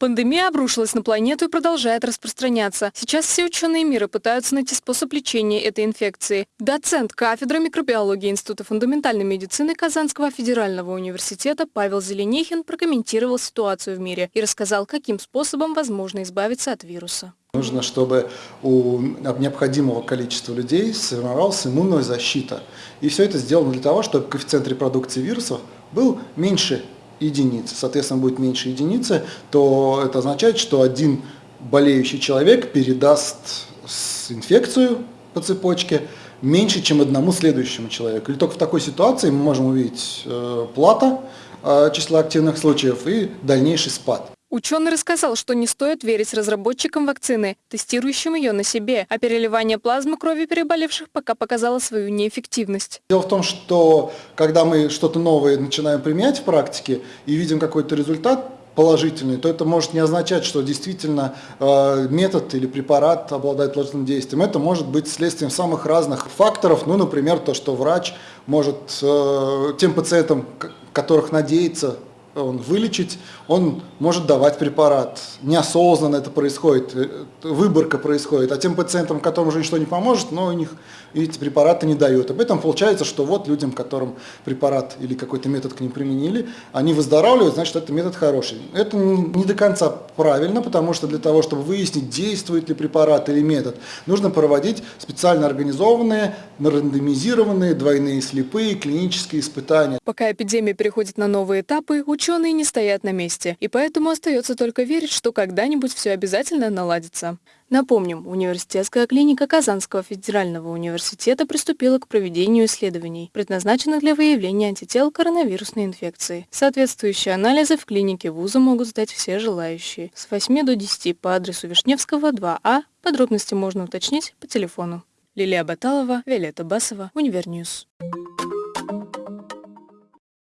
Пандемия обрушилась на планету и продолжает распространяться. Сейчас все ученые мира пытаются найти способ лечения этой инфекции. Доцент кафедры микробиологии Института фундаментальной медицины Казанского федерального университета Павел Зеленихин прокомментировал ситуацию в мире и рассказал, каким способом возможно избавиться от вируса. Нужно, чтобы у необходимого количества людей сформировалась иммунная защита. И все это сделано для того, чтобы коэффициент репродукции вирусов был меньше единицы, соответственно, будет меньше единицы, то это означает, что один болеющий человек передаст инфекцию по цепочке меньше, чем одному следующему человеку. И только в такой ситуации мы можем увидеть э, плата э, числа активных случаев и дальнейший спад. Ученый рассказал, что не стоит верить разработчикам вакцины, тестирующим ее на себе, а переливание плазмы крови переболевших пока показало свою неэффективность. Дело в том, что когда мы что-то новое начинаем применять в практике и видим какой-то результат, положительный, то это может не означать, что действительно э, метод или препарат обладает положительным действием. Это может быть следствием самых разных факторов, ну, например, то, что врач может э, тем пациентам, которых надеется он вылечить, он может давать препарат. Неосознанно это происходит, э, выборка происходит. А тем пациентам, которым уже ничто не поможет, но у них эти препараты не дают. Об этом получается, что вот людям, которым препарат или какой-то метод к ним применили, они выздоравливают, значит, это метод хороший. Это не до конца правильно, потому что для того, чтобы выяснить, действует ли препарат или метод, нужно проводить специально организованные, рандомизированные, двойные слепые клинические испытания. Пока эпидемия переходит на новые этапы, ученые не стоят на месте, и поэтому остается только верить, что когда-нибудь все обязательно наладится. Напомним, университетская клиника Казанского федерального университета приступила к проведению исследований, предназначенных для выявления антител коронавирусной инфекции. Соответствующие анализы в клинике вуза могут сдать все желающие. С 8 до 10 по адресу Вишневского, 2А. Подробности можно уточнить по телефону. Лилия Баталова, Виолетта Басова, Univer News.